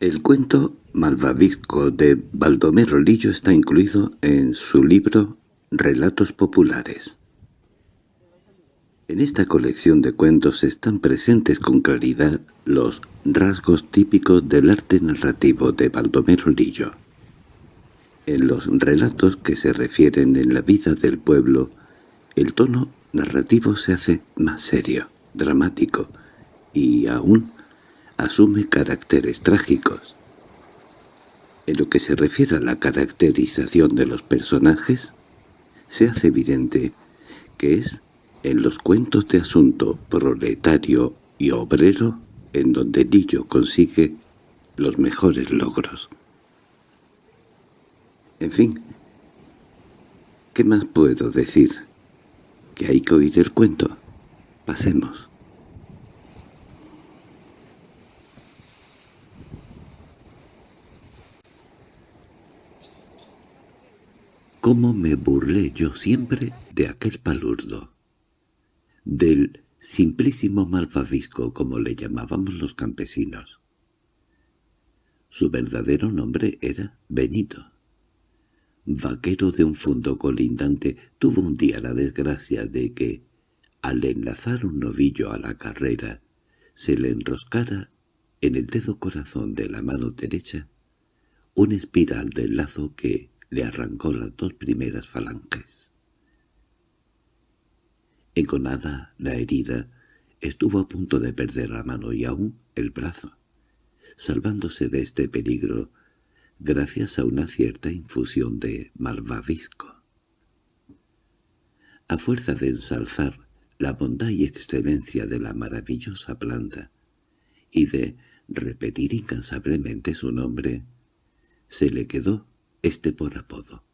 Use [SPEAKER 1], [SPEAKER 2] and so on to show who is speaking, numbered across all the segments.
[SPEAKER 1] El cuento malvavisco de Baldomero Lillo está incluido en su libro Relatos populares. En esta colección de cuentos están presentes con claridad los rasgos típicos del arte narrativo de Baldomero Lillo. En los relatos que se refieren en la vida del pueblo, el tono narrativo se hace más serio, dramático, y aún asume caracteres trágicos. En lo que se refiere a la caracterización de los personajes, se hace evidente que es en los cuentos de asunto proletario y obrero en donde Lillo consigue los mejores logros. En fin, ¿qué más puedo decir? ¿Que hay que oír el cuento? Pasemos. Cómo me burlé yo siempre de aquel palurdo, del simplísimo malvavisco como le llamábamos los campesinos. Su verdadero nombre era Benito. Vaquero de un fondo colindante, tuvo un día la desgracia de que, al enlazar un novillo a la carrera, se le enroscara en el dedo corazón de la mano derecha una espiral del lazo que, le arrancó las dos primeras falanges. Enconada la herida, estuvo a punto de perder la mano y aún el brazo, salvándose de este peligro gracias a una cierta infusión de malvavisco. A fuerza de ensalzar la bondad y excelencia de la maravillosa planta y de repetir incansablemente su nombre, se le quedó este por apodo.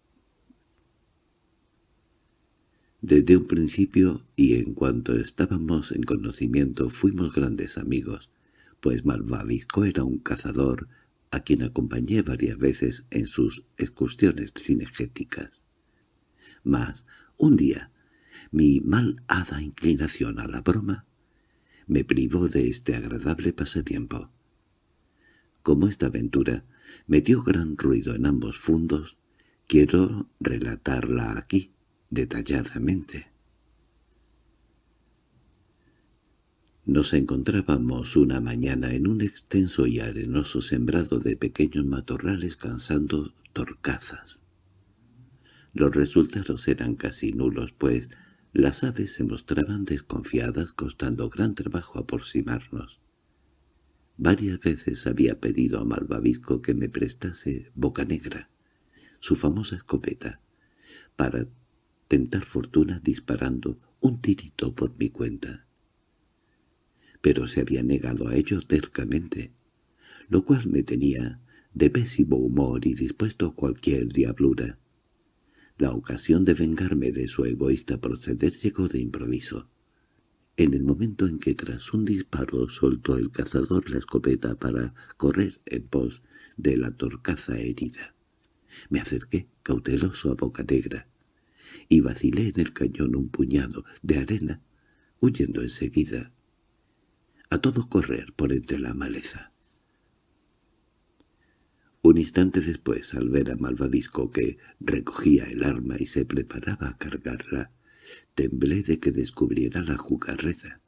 [SPEAKER 1] Desde un principio y en cuanto estábamos en conocimiento fuimos grandes amigos, pues Malvavisco era un cazador a quien acompañé varias veces en sus excursiones cinegéticas. Mas, un día, mi mal hada inclinación a la broma me privó de este agradable pasatiempo. Como esta aventura me dio gran ruido en ambos fundos, quiero relatarla aquí, detalladamente. Nos encontrábamos una mañana en un extenso y arenoso sembrado de pequeños matorrales cansando torcazas. Los resultados eran casi nulos, pues las aves se mostraban desconfiadas costando gran trabajo aproximarnos. Varias veces había pedido a Malvavisco que me prestase Boca Negra, su famosa escopeta, para tentar fortuna disparando un tirito por mi cuenta. Pero se había negado a ello tercamente, lo cual me tenía de pésimo humor y dispuesto a cualquier diablura. La ocasión de vengarme de su egoísta proceder llegó de improviso en el momento en que tras un disparo soltó el cazador la escopeta para correr en pos de la torcaza herida. Me acerqué, cauteloso a boca negra, y vacilé en el cañón un puñado de arena, huyendo enseguida, a todo correr por entre la maleza. Un instante después, al ver a Malvavisco que recogía el arma y se preparaba a cargarla, Temblé de que descubriera la jugarreza.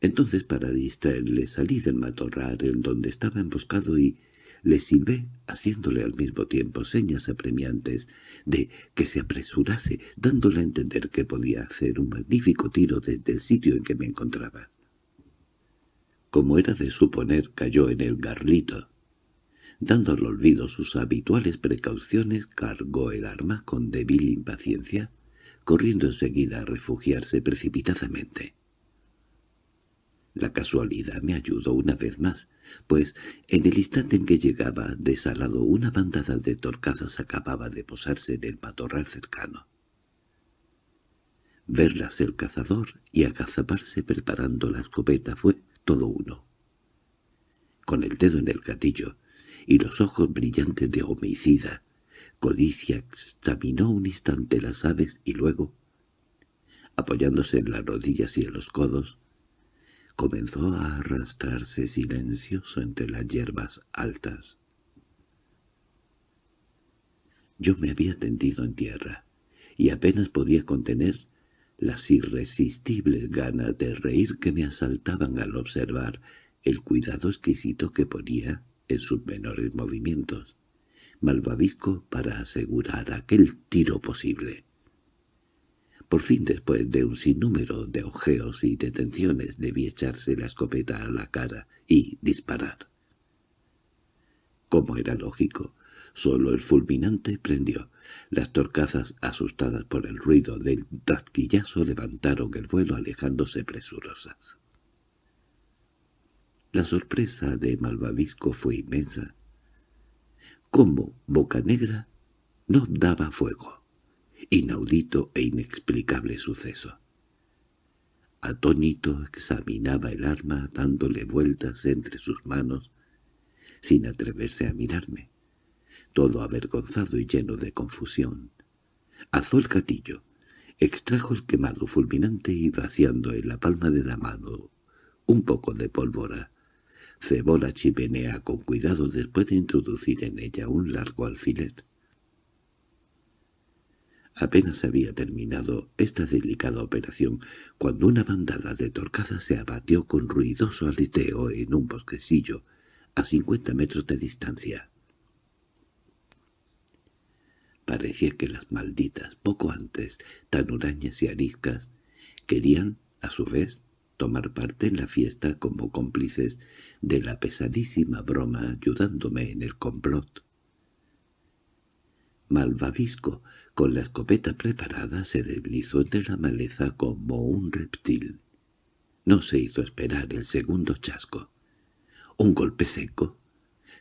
[SPEAKER 1] Entonces para distraerle salí del matorral en donde estaba emboscado y le silbé, haciéndole al mismo tiempo señas apremiantes de que se apresurase, dándole a entender que podía hacer un magnífico tiro desde el sitio en que me encontraba. Como era de suponer, cayó en el garlito. Dando al olvido sus habituales precauciones, cargó el arma con débil impaciencia corriendo enseguida a refugiarse precipitadamente. La casualidad me ayudó una vez más, pues en el instante en que llegaba desalado una bandada de torcazas acababa de posarse en el matorral cercano. Verlas el cazador y agazaparse preparando la escopeta fue todo uno. Con el dedo en el gatillo y los ojos brillantes de homicida, Codicia examinó un instante las aves y luego, apoyándose en las rodillas y en los codos, comenzó a arrastrarse silencioso entre las hierbas altas. Yo me había tendido en tierra, y apenas podía contener las irresistibles ganas de reír que me asaltaban al observar el cuidado exquisito que ponía en sus menores movimientos, malvavisco para asegurar aquel tiro posible. Por fin, después de un sinnúmero de ojeos y detenciones, debí echarse la escopeta a la cara y disparar. Como era lógico, solo el fulminante prendió. Las torcazas, asustadas por el ruido del rasquillazo, levantaron el vuelo alejándose presurosas. La sorpresa de Malvavisco fue inmensa. Como Boca Negra no daba fuego. Inaudito e inexplicable suceso. Atónito examinaba el arma dándole vueltas entre sus manos, sin atreverse a mirarme todo avergonzado y lleno de confusión. Alzó el gatillo, extrajo el quemado fulminante y vaciando en la palma de la mano un poco de pólvora, cebó la chimenea con cuidado después de introducir en ella un largo alfiler. Apenas había terminado esta delicada operación cuando una bandada de torcadas se abatió con ruidoso aleteo en un bosquecillo a cincuenta metros de distancia. Parecía que las malditas, poco antes, tan hurañas y ariscas, querían, a su vez, tomar parte en la fiesta como cómplices de la pesadísima broma ayudándome en el complot. Malvavisco, con la escopeta preparada, se deslizó entre la maleza como un reptil. No se hizo esperar el segundo chasco. Un golpe seco,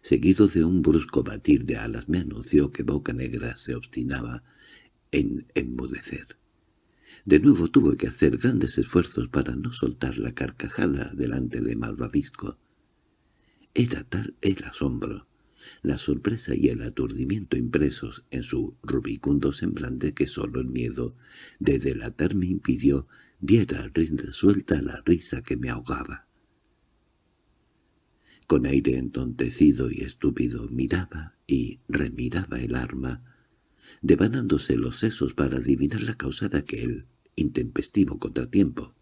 [SPEAKER 1] seguido de un brusco batir de alas, me anunció que Boca Negra se obstinaba en enmudecer. De nuevo tuve que hacer grandes esfuerzos para no soltar la carcajada delante de Malvavisco. Era tal el asombro, la sorpresa y el aturdimiento impresos en su rubicundo semblante que sólo el miedo de delatarme impidió diera rienda suelta a la risa que me ahogaba. Con aire entontecido y estúpido miraba y remiraba el arma, devanándose los sesos para adivinar la causa de aquel intempestivo contratiempo.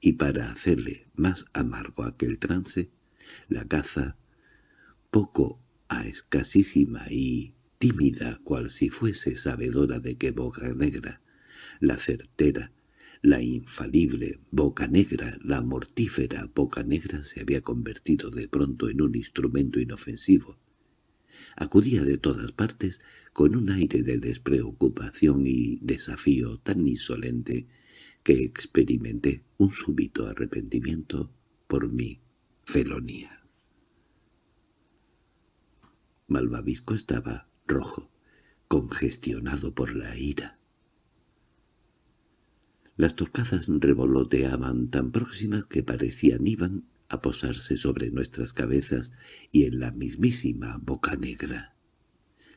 [SPEAKER 1] Y para hacerle más amargo aquel trance, la caza, poco a escasísima y tímida cual si fuese sabedora de que Boca Negra, la certera, la infalible boca negra, la mortífera boca negra se había convertido de pronto en un instrumento inofensivo. Acudía de todas partes con un aire de despreocupación y desafío tan insolente que experimenté un súbito arrepentimiento por mi felonía. Malvavisco estaba rojo, congestionado por la ira. Las torcazas revoloteaban tan próximas que parecían iban a posarse sobre nuestras cabezas y en la mismísima boca negra.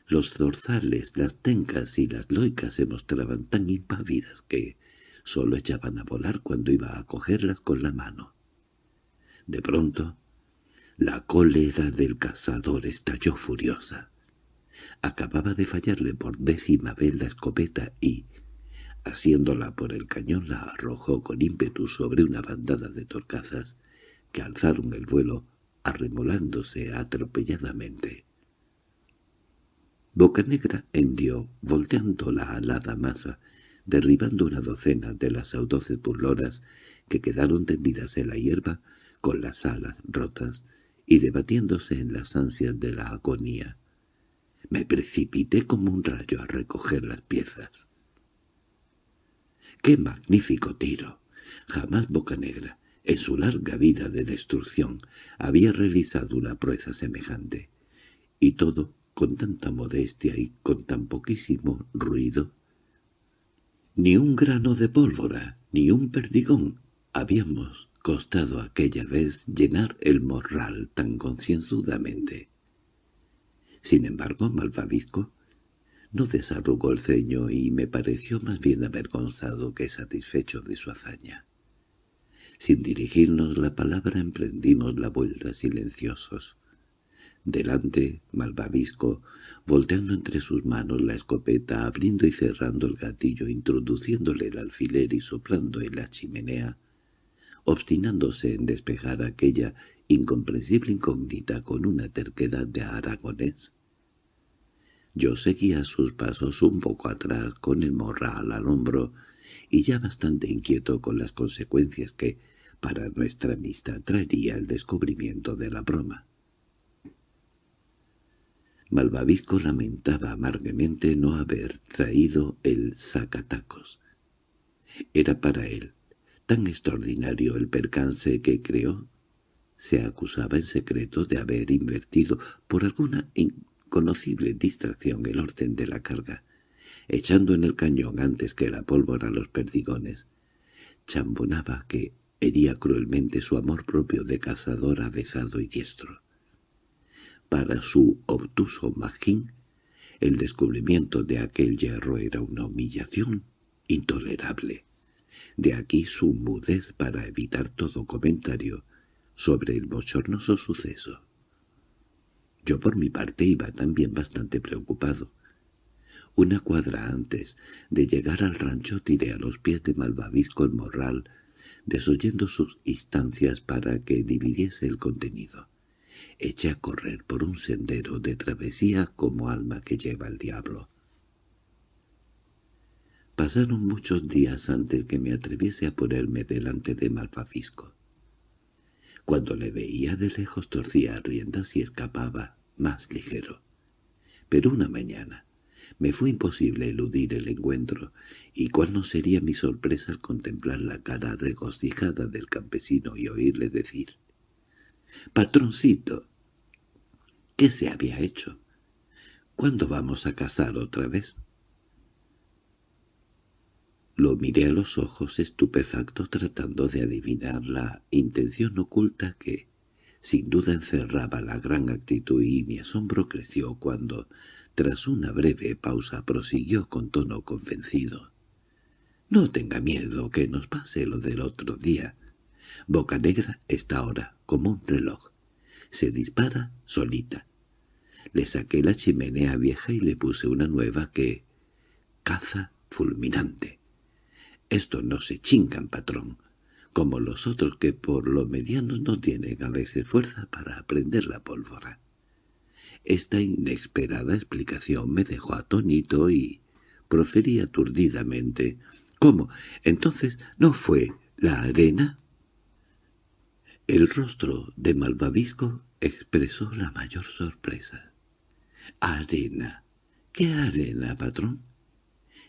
[SPEAKER 1] Los zorzales, las tencas y las loicas se mostraban tan impávidas que sólo echaban a volar cuando iba a cogerlas con la mano. De pronto, la cólera del cazador estalló furiosa. Acababa de fallarle por décima vez la escopeta y, Haciéndola por el cañón la arrojó con ímpetu sobre una bandada de torcazas que alzaron el vuelo arremolándose atropelladamente. Bocanegra hendió, volteando la alada masa, derribando una docena de las audoces burloras que quedaron tendidas en la hierba con las alas rotas y debatiéndose en las ansias de la agonía. Me precipité como un rayo a recoger las piezas. ¡Qué magnífico tiro! Jamás Bocanegra, en su larga vida de destrucción, había realizado una proeza semejante. Y todo con tanta modestia y con tan poquísimo ruido. Ni un grano de pólvora, ni un perdigón habíamos costado aquella vez llenar el morral tan concienzudamente. Sin embargo, Malvavisco no desarrugó el ceño y me pareció más bien avergonzado que satisfecho de su hazaña. Sin dirigirnos la palabra emprendimos la vuelta silenciosos. Delante, Malvavisco, volteando entre sus manos la escopeta, abriendo y cerrando el gatillo, introduciéndole el alfiler y soplando en la chimenea, obstinándose en despejar aquella incomprensible incógnita con una terquedad de aragonés. Yo seguía sus pasos un poco atrás con el morral al hombro y ya bastante inquieto con las consecuencias que, para nuestra amistad, traería el descubrimiento de la broma. Malvavisco lamentaba amargamente no haber traído el sacatacos. Era para él tan extraordinario el percance que creó. Se acusaba en secreto de haber invertido por alguna inconocible distracción el orden de la carga, echando en el cañón antes que la pólvora los perdigones. Chambonaba que hería cruelmente su amor propio de cazador avezado y diestro. Para su obtuso magín, el descubrimiento de aquel hierro era una humillación intolerable. De aquí su mudez para evitar todo comentario sobre el bochornoso suceso. Yo por mi parte iba también bastante preocupado. Una cuadra antes de llegar al rancho tiré a los pies de Malvavisco el morral, desoyendo sus instancias para que dividiese el contenido eché a correr por un sendero de travesía como alma que lleva el diablo. Pasaron muchos días antes que me atreviese a ponerme delante de Malvavisco. Cuando le veía de lejos torcía riendas y escapaba más ligero. Pero una mañana me fue imposible eludir el encuentro, y cuál no sería mi sorpresa al contemplar la cara regocijada del campesino y oírle decir «Patroncito, ¿qué se había hecho? ¿Cuándo vamos a casar otra vez?» Lo miré a los ojos estupefacto tratando de adivinar la intención oculta que, sin duda encerraba la gran actitud y mi asombro creció cuando, tras una breve pausa, prosiguió con tono convencido. «No tenga miedo que nos pase lo del otro día. Boca Negra está ahora como un reloj. Se dispara solita. Le saqué la chimenea vieja y le puse una nueva que... caza fulminante. Esto no se chingan, patrón, como los otros que por lo medianos no tienen a veces fuerza para prender la pólvora. Esta inesperada explicación me dejó atónito y proferí aturdidamente. —¿Cómo? ¿Entonces no fue la arena? El rostro de Malvavisco expresó la mayor sorpresa. —¿Arena? ¿Qué arena, patrón?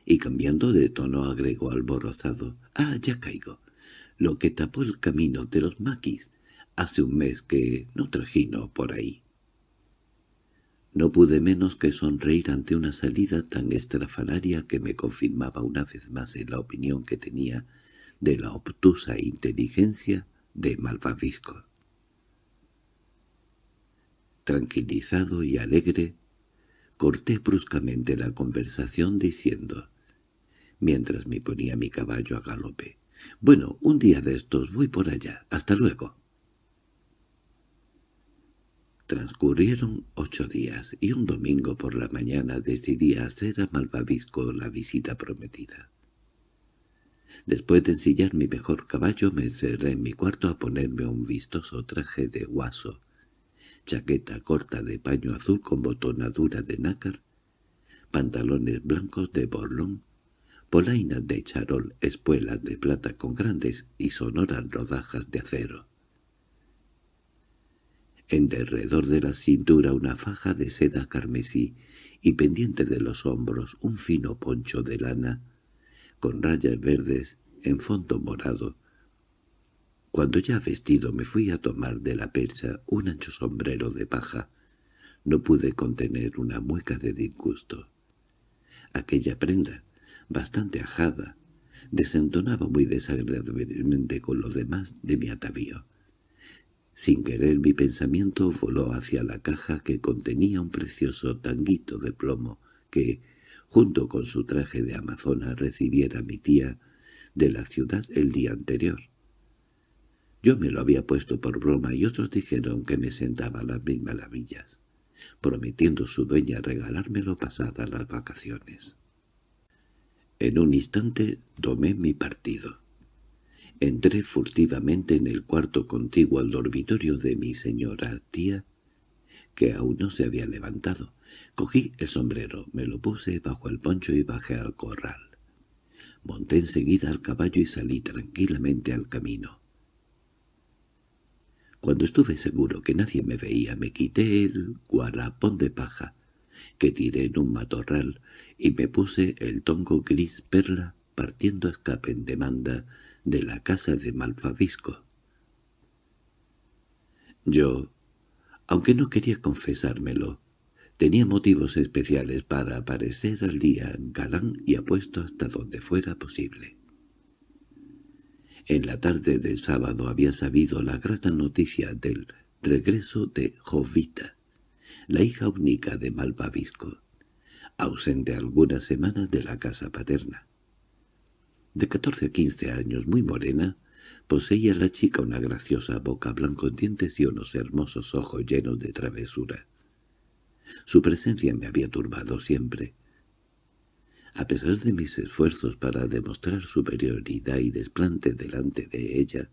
[SPEAKER 1] Y cambiando de tono agregó alborozado. —Ah, ya caigo. Lo que tapó el camino de los maquis hace un mes que no trajino por ahí. No pude menos que sonreír ante una salida tan estrafalaria que me confirmaba una vez más en la opinión que tenía de la obtusa inteligencia de Malvavisco. Tranquilizado y alegre, corté bruscamente la conversación diciendo, mientras me ponía mi caballo a galope, «Bueno, un día de estos voy por allá. Hasta luego». Transcurrieron ocho días y un domingo por la mañana decidí hacer a Malvavisco la visita prometida. Después de ensillar mi mejor caballo me cerré en mi cuarto a ponerme un vistoso traje de guaso, chaqueta corta de paño azul con botonadura de nácar, pantalones blancos de borlón, polainas de charol, espuelas de plata con grandes y sonoras rodajas de acero. En derredor de la cintura una faja de seda carmesí y pendiente de los hombros un fino poncho de lana con rayas verdes en fondo morado. Cuando ya vestido me fui a tomar de la percha un ancho sombrero de paja. No pude contener una mueca de disgusto. Aquella prenda, bastante ajada, desentonaba muy desagradablemente con lo demás de mi atavío. Sin querer mi pensamiento voló hacia la caja que contenía un precioso tanguito de plomo que, junto con su traje de amazona, recibiera mi tía de la ciudad el día anterior. Yo me lo había puesto por broma y otros dijeron que me sentaba a las mil maravillas, prometiendo su dueña regalármelo pasadas las vacaciones. En un instante tomé mi partido. Entré furtivamente en el cuarto contiguo al dormitorio de mi señora tía, que aún no se había levantado. Cogí el sombrero, me lo puse bajo el poncho y bajé al corral. Monté enseguida al caballo y salí tranquilamente al camino. Cuando estuve seguro que nadie me veía, me quité el guarapón de paja, que tiré en un matorral, y me puse el tongo gris perla partiendo escape en demanda de la casa de Malfavisco. Yo, aunque no quería confesármelo, tenía motivos especiales para aparecer al día galán y apuesto hasta donde fuera posible. En la tarde del sábado había sabido la grata noticia del regreso de Jovita, la hija única de Malvavisco, ausente algunas semanas de la casa paterna. De catorce a quince años, muy morena, poseía la chica una graciosa boca, blancos dientes y unos hermosos ojos llenos de travesura. Su presencia me había turbado siempre, a pesar de mis esfuerzos para demostrar superioridad y desplante delante de ella,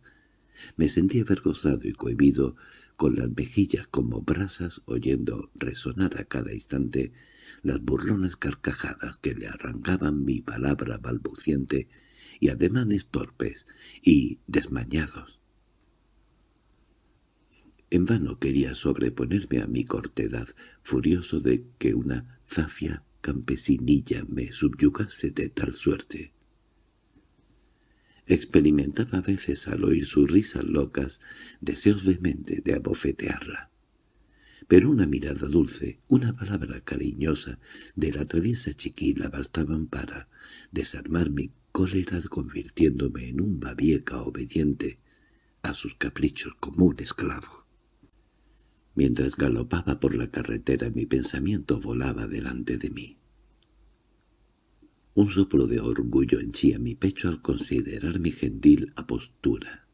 [SPEAKER 1] me sentía avergonzado y cohibido, con las mejillas como brasas oyendo resonar a cada instante las burlonas carcajadas que le arrancaban mi palabra balbuciente y ademanes torpes y desmañados. En vano quería sobreponerme a mi cortedad, furioso de que una zafia campesinilla me subyugase de tal suerte. Experimentaba a veces al oír sus risas locas deseos vehemente de abofetearla. Pero una mirada dulce, una palabra cariñosa de la traviesa chiquila bastaban para desarmar mi cólera convirtiéndome en un babieca obediente a sus caprichos como un esclavo. Mientras galopaba por la carretera mi pensamiento volaba delante de mí. Un soplo de orgullo henchía mi pecho al considerar mi gentil apostura.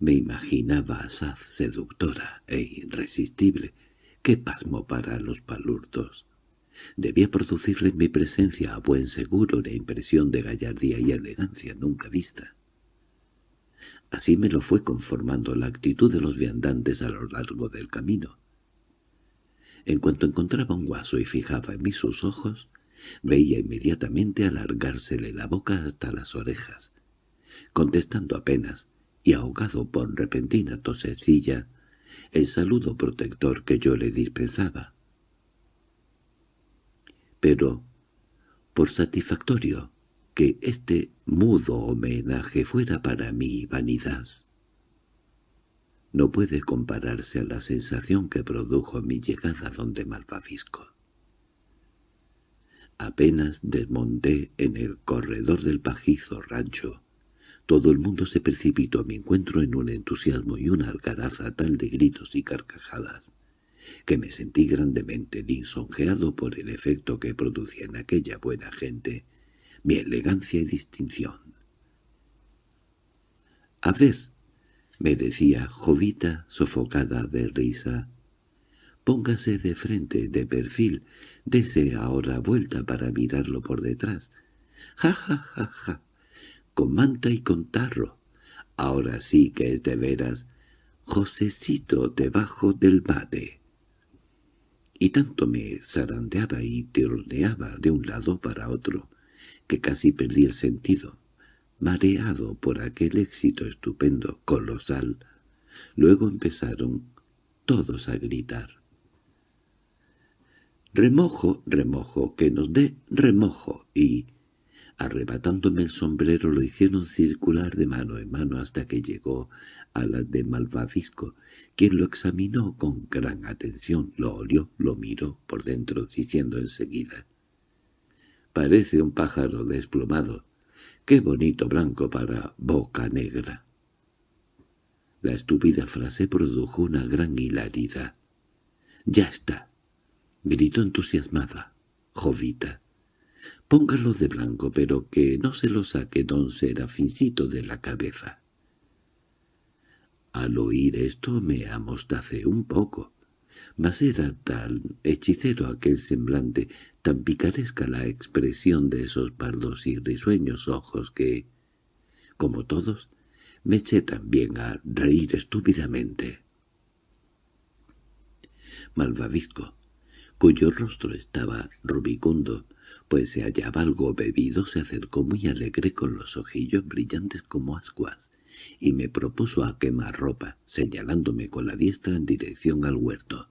[SPEAKER 1] Me imaginaba a Saz seductora e irresistible. ¡Qué pasmo para los palurdos! Debía producirle en mi presencia a buen seguro una impresión de gallardía y elegancia nunca vista. Así me lo fue conformando la actitud de los viandantes a lo largo del camino. En cuanto encontraba un guaso y fijaba en mí sus ojos, veía inmediatamente alargársele la boca hasta las orejas, contestando apenas, y ahogado por repentina tosecilla, el saludo protector que yo le dispensaba. Pero, por satisfactorio, que este mudo homenaje fuera para mi vanidad. No puede compararse a la sensación que produjo mi llegada donde Malvavisco. Apenas desmonté en el corredor del pajizo rancho. Todo el mundo se precipitó a mi encuentro en un entusiasmo y una algaraza tal de gritos y carcajadas, que me sentí grandemente lisonjeado por el efecto que producía en aquella buena gente mi elegancia y distinción. —A ver —me decía Jovita sofocada de risa—, póngase de frente, de perfil, dese ahora vuelta para mirarlo por detrás. ¡Ja, ja, ja, ja! Con manta y con tarro. Ahora sí que es de veras Josecito debajo del bate. Y tanto me zarandeaba y tironeaba de un lado para otro, que casi perdí el sentido, mareado por aquel éxito estupendo, colosal. Luego empezaron todos a gritar. «Remojo, remojo, que nos dé remojo», y, arrebatándome el sombrero, lo hicieron circular de mano en mano hasta que llegó a la de Malvavisco, quien lo examinó con gran atención, lo olió, lo miró por dentro, diciendo enseguida Parece un pájaro desplumado. ¡Qué bonito blanco para boca negra! La estúpida frase produjo una gran hilaridad. —¡Ya está! —gritó entusiasmada. —Jovita. Póngalo de blanco, pero que no se lo saque don Serafincito de la cabeza. Al oír esto me amostacé un poco, mas era tan hechicero aquel semblante, tan picaresca la expresión de esos pardos y risueños ojos que, como todos, me eché también a reír estúpidamente. Malvavisco, cuyo rostro estaba rubicundo, pues se hallaba algo bebido, se acercó muy alegre con los ojillos brillantes como ascuas, y me propuso a quemar ropa, señalándome con la diestra en dirección al huerto.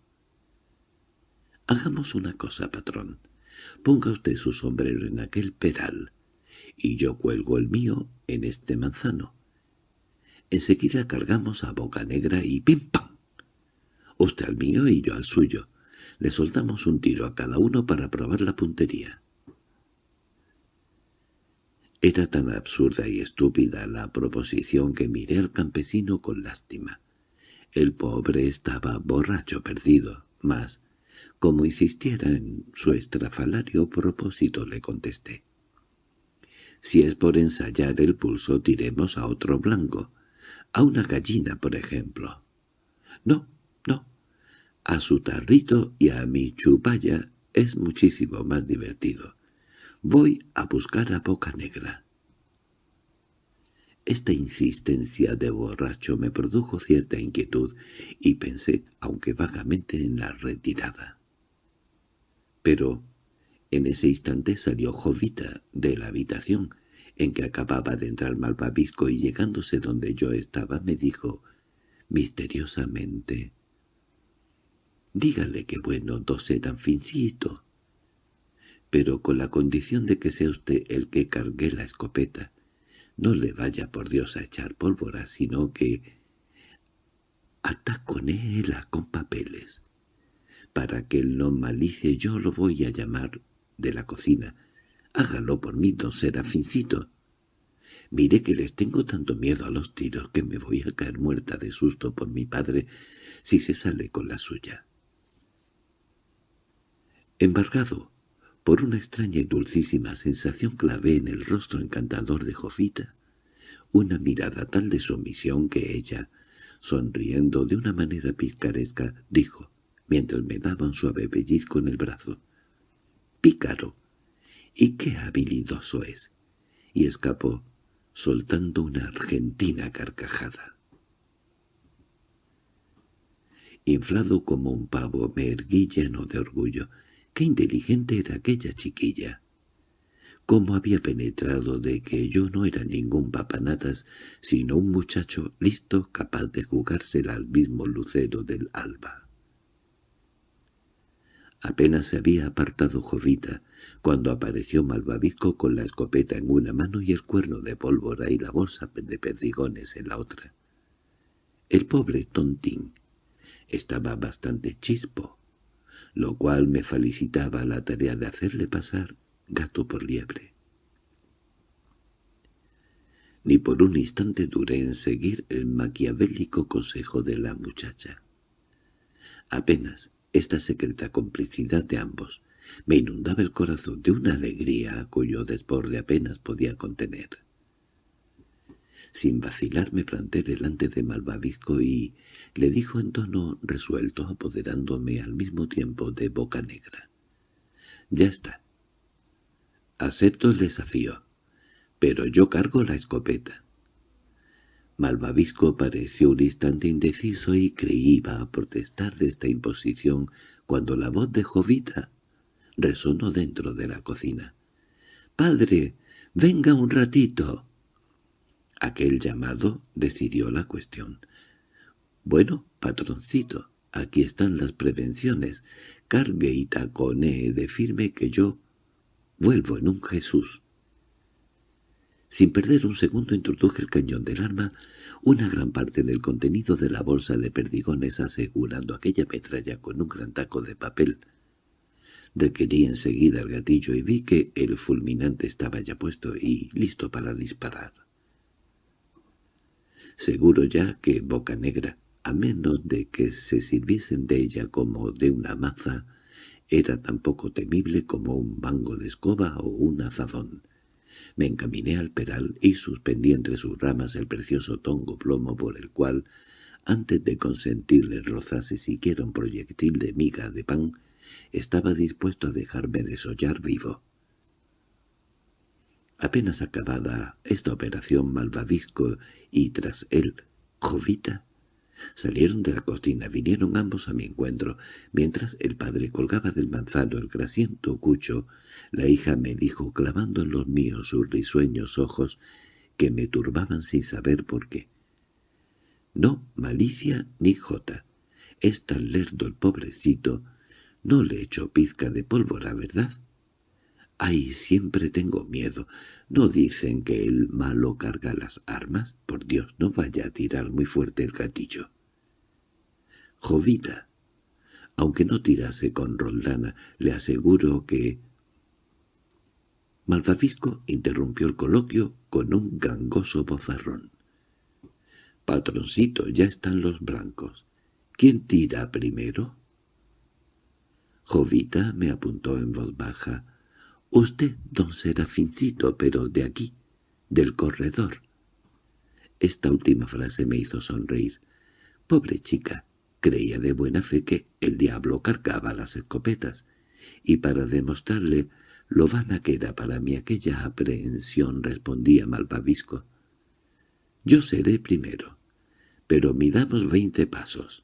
[SPEAKER 1] «Hagamos una cosa, patrón. Ponga usted su sombrero en aquel peral, y yo cuelgo el mío en este manzano. Enseguida cargamos a Boca Negra y ¡pim pam! Usted al mío y yo al suyo. Le soltamos un tiro a cada uno para probar la puntería». Era tan absurda y estúpida la proposición que miré al campesino con lástima. El pobre estaba borracho perdido, mas, como insistiera en su estrafalario propósito, le contesté. Si es por ensayar el pulso, tiremos a otro blanco, a una gallina, por ejemplo. No, a su tarrito y a mi chupalla es muchísimo más divertido. Voy a buscar a Boca Negra. Esta insistencia de borracho me produjo cierta inquietud y pensé, aunque vagamente, en la retirada. Pero en ese instante salió Jovita de la habitación en que acababa de entrar Malvavisco y llegándose donde yo estaba me dijo misteriosamente «Dígale que bueno tose tan fincito» pero con la condición de que sea usted el que cargue la escopeta. No le vaya por Dios a echar pólvora, sino que ataconéela con papeles. Para que él no malicie yo lo voy a llamar de la cocina. Hágalo por mí, don Serafincito. Mire que les tengo tanto miedo a los tiros que me voy a caer muerta de susto por mi padre si se sale con la suya. Embargado, por una extraña y dulcísima sensación clavé en el rostro encantador de Jofita una mirada tal de sumisión que ella, sonriendo de una manera picaresca, dijo, mientras me daba un suave pellizco en el brazo, «Pícaro, y qué habilidoso es», y escapó, soltando una argentina carcajada. Inflado como un pavo me erguí lleno de orgullo, Qué inteligente era aquella chiquilla. Cómo había penetrado de que yo no era ningún papanatas, sino un muchacho listo capaz de jugársela al mismo lucero del alba. Apenas se había apartado Jovita, cuando apareció Malvavisco con la escopeta en una mano y el cuerno de pólvora y la bolsa de perdigones en la otra. El pobre tontín estaba bastante chispo, lo cual me felicitaba la tarea de hacerle pasar gato por liebre. Ni por un instante duré en seguir el maquiavélico consejo de la muchacha. Apenas esta secreta complicidad de ambos me inundaba el corazón de una alegría cuyo desborde apenas podía contener. Sin vacilar me planté delante de Malvavisco y le dijo en tono resuelto, apoderándome al mismo tiempo de boca negra. «Ya está. Acepto el desafío, pero yo cargo la escopeta». Malvavisco pareció un instante indeciso y creí iba a protestar de esta imposición cuando la voz de Jovita resonó dentro de la cocina. «¡Padre, venga un ratito!» Aquel llamado decidió la cuestión. «Bueno, patroncito, aquí están las prevenciones. Cargue y taconee de firme que yo vuelvo en un Jesús». Sin perder un segundo introduje el cañón del arma, una gran parte del contenido de la bolsa de perdigones asegurando aquella metralla con un gran taco de papel. Requerí enseguida el gatillo y vi que el fulminante estaba ya puesto y listo para disparar. Seguro ya que Boca Negra, a menos de que se sirviesen de ella como de una maza, era tan poco temible como un mango de escoba o un azadón. Me encaminé al peral y suspendí entre sus ramas el precioso tongo plomo por el cual Antes de consentirle rozase siquiera un proyectil de miga de pan, estaba dispuesto a dejarme desollar vivo. Apenas acabada esta operación Malvavisco y tras él Jovita, salieron de la cocina, vinieron ambos a mi encuentro. Mientras el padre colgaba del manzano el grasiento cucho, la hija me dijo, clavando en los míos sus risueños ojos, que me turbaban sin saber por qué. No malicia ni jota. Es tan lerdo el pobrecito. No le echo pizca de pólvora, ¿verdad? —Ay, siempre tengo miedo. ¿No dicen que el malo carga las armas? Por Dios, no vaya a tirar muy fuerte el gatillo. Jovita, aunque no tirase con Roldana, le aseguro que... Malvavisco interrumpió el coloquio con un gangoso bozarrón. —Patroncito, ya están los blancos. ¿Quién tira primero? Jovita me apuntó en voz baja. Usted, don Serafincito, pero de aquí, del corredor. Esta última frase me hizo sonreír. Pobre chica, creía de buena fe que el diablo cargaba las escopetas, y para demostrarle lo vana que era para mí aquella aprehensión respondía Malvavisco. «Yo seré primero, pero midamos veinte pasos».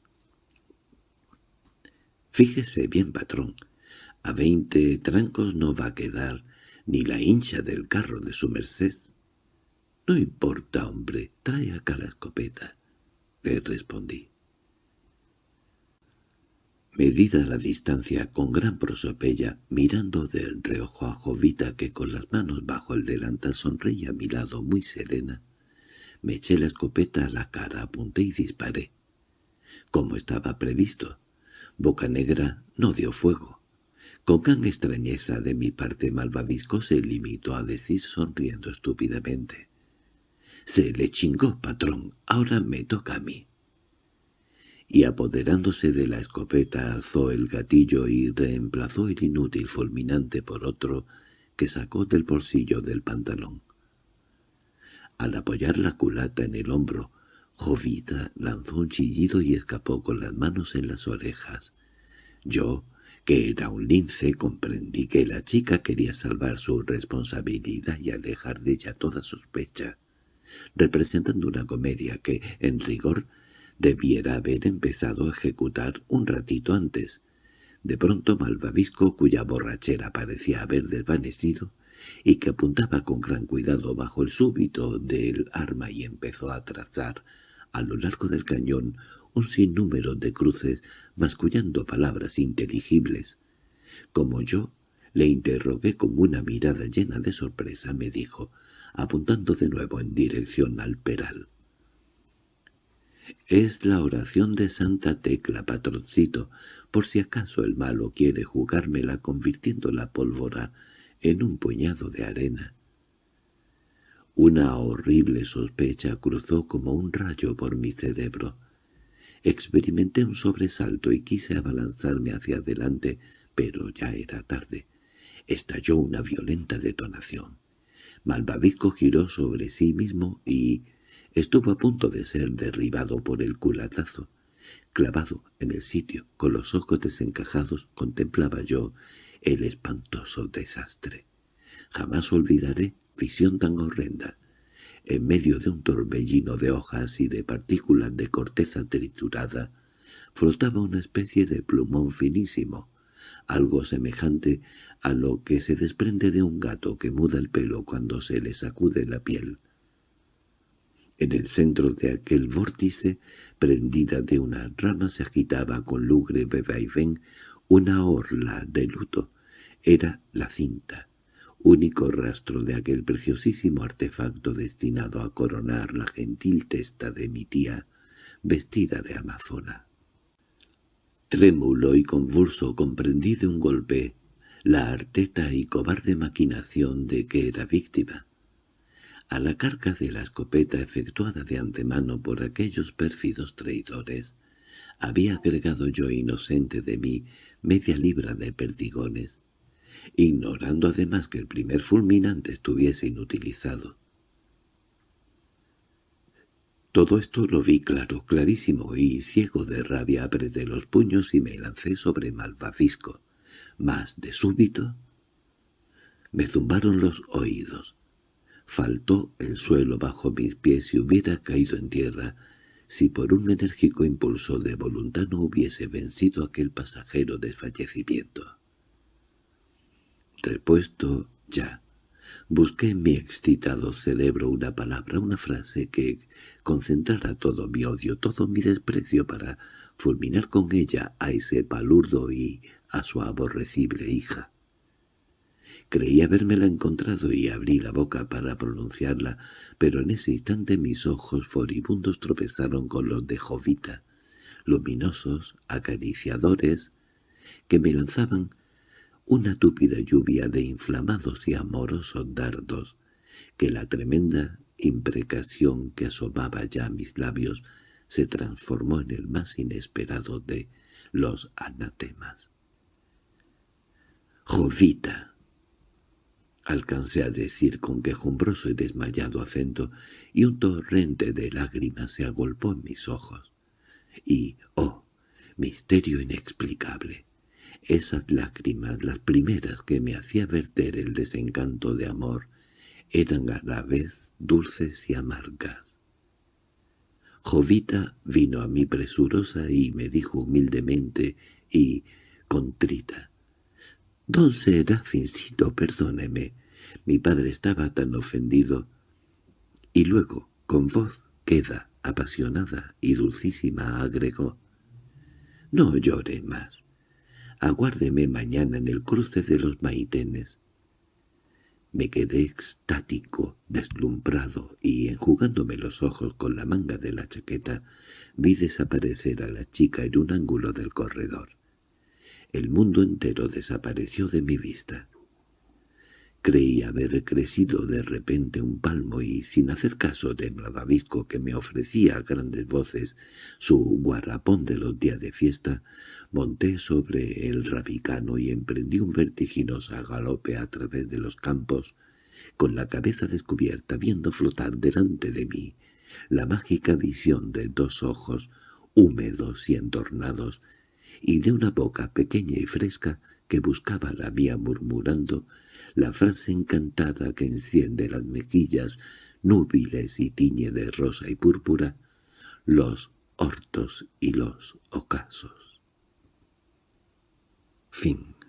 [SPEAKER 1] «Fíjese bien, patrón, a veinte trancos no va a quedar ni la hincha del carro de su merced. —No importa, hombre, trae acá la escopeta —le respondí. Medida la distancia con gran prosopella, mirando del reojo a Jovita que con las manos bajo el delantal sonreía a mi lado muy serena, me eché la escopeta a la cara, apunté y disparé. Como estaba previsto, Boca Negra no dio fuego. Con gran extrañeza de mi parte Malvavisco se limitó a decir sonriendo estúpidamente. «Se le chingó, patrón, ahora me toca a mí». Y apoderándose de la escopeta alzó el gatillo y reemplazó el inútil fulminante por otro que sacó del bolsillo del pantalón. Al apoyar la culata en el hombro, Jovita lanzó un chillido y escapó con las manos en las orejas. Yo, que era un lince, comprendí que la chica quería salvar su responsabilidad y alejar de ella toda sospecha, representando una comedia que, en rigor, debiera haber empezado a ejecutar un ratito antes. De pronto Malvavisco, cuya borrachera parecía haber desvanecido, y que apuntaba con gran cuidado bajo el súbito del arma y empezó a trazar a lo largo del cañón un sinnúmero de cruces mascullando palabras inteligibles. Como yo le interrogué con una mirada llena de sorpresa, me dijo, apuntando de nuevo en dirección al peral. «Es la oración de Santa Tecla, patroncito, por si acaso el malo quiere jugármela convirtiendo la pólvora en un puñado de arena». Una horrible sospecha cruzó como un rayo por mi cerebro. Experimenté un sobresalto y quise abalanzarme hacia adelante, pero ya era tarde. Estalló una violenta detonación. Malvavisco giró sobre sí mismo y estuvo a punto de ser derribado por el culatazo. Clavado en el sitio, con los ojos desencajados, contemplaba yo el espantoso desastre. Jamás olvidaré visión tan horrenda. En medio de un torbellino de hojas y de partículas de corteza triturada, flotaba una especie de plumón finísimo, algo semejante a lo que se desprende de un gato que muda el pelo cuando se le sacude la piel. En el centro de aquel vórtice, prendida de una rama, se agitaba con lúgubre vaivén una orla de luto. Era la cinta, único rastro de aquel preciosísimo artefacto destinado a coronar la gentil testa de mi tía, vestida de amazona. Trémulo y convulso comprendí de un golpe la arteta y cobarde maquinación de que era víctima. A la carga de la escopeta efectuada de antemano por aquellos pérfidos traidores, había agregado yo inocente de mí media libra de perdigones, ignorando además que el primer fulminante estuviese inutilizado. Todo esto lo vi claro, clarísimo, y ciego de rabia apreté los puños y me lancé sobre Malvavisco. Más de súbito me zumbaron los oídos. Faltó el suelo bajo mis pies y hubiera caído en tierra si por un enérgico impulso de voluntad no hubiese vencido aquel pasajero desfallecimiento. Repuesto ya, busqué en mi excitado cerebro una palabra, una frase que concentrara todo mi odio, todo mi desprecio para fulminar con ella a ese palurdo y a su aborrecible hija. Creí habérmela encontrado y abrí la boca para pronunciarla, pero en ese instante mis ojos furibundos tropezaron con los de Jovita, luminosos, acariciadores, que me lanzaban una túpida lluvia de inflamados y amorosos dardos, que la tremenda imprecación que asomaba ya a mis labios se transformó en el más inesperado de los anatemas. «Jovita», Alcancé a decir con quejumbroso y desmayado acento, y un torrente de lágrimas se agolpó en mis ojos. Y, oh, misterio inexplicable, esas lágrimas, las primeras que me hacía verter el desencanto de amor, eran a la vez dulces y amargas. Jovita vino a mí presurosa y me dijo humildemente y contrita, «Don Serafincito, perdóneme, mi padre estaba tan ofendido. Y luego, con voz queda, apasionada y dulcísima, agregó, «No llore más. Aguárdeme mañana en el cruce de los maitenes». Me quedé extático, deslumbrado, y enjugándome los ojos con la manga de la chaqueta, vi desaparecer a la chica en un ángulo del corredor. El mundo entero desapareció de mi vista. Creí haber crecido de repente un palmo y, sin hacer caso de Malvavisco que me ofrecía a grandes voces su guarrapón de los días de fiesta, monté sobre el rabicano y emprendí un vertiginoso galope a través de los campos, con la cabeza descubierta viendo flotar delante de mí la mágica visión de dos ojos húmedos y entornados, y de una boca pequeña y fresca que buscaba la mía murmurando la frase encantada que enciende las mejillas núbiles y tiñe de rosa y púrpura los hortos y los ocasos. Fin